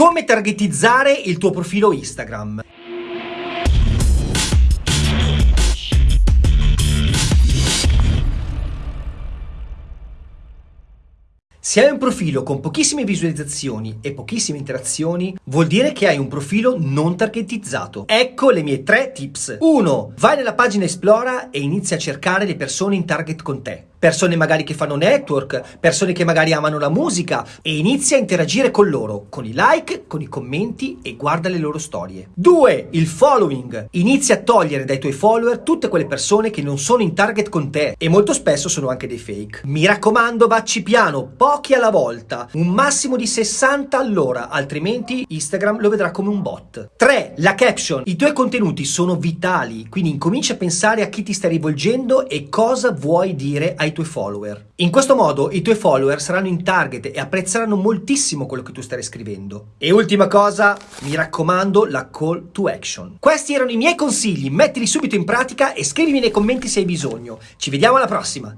Come targetizzare il tuo profilo Instagram? Se hai un profilo con pochissime visualizzazioni e pochissime interazioni, vuol dire che hai un profilo non targetizzato. Ecco le mie tre tips. 1. Vai nella pagina Esplora e inizia a cercare le persone in target con te persone magari che fanno network, persone che magari amano la musica e inizia a interagire con loro, con i like, con i commenti e guarda le loro storie. 2. Il following. Inizia a togliere dai tuoi follower tutte quelle persone che non sono in target con te e molto spesso sono anche dei fake. Mi raccomando, vacci piano, pochi alla volta, un massimo di 60 all'ora, altrimenti Instagram lo vedrà come un bot. 3. La caption. I tuoi contenuti sono vitali, quindi incomincia a pensare a chi ti stai rivolgendo e cosa vuoi dire ai ai tuoi follower. In questo modo i tuoi follower saranno in target e apprezzeranno moltissimo quello che tu stai scrivendo. E ultima cosa, mi raccomando, la call to action. Questi erano i miei consigli, mettili subito in pratica e scrivimi nei commenti se hai bisogno. Ci vediamo alla prossima!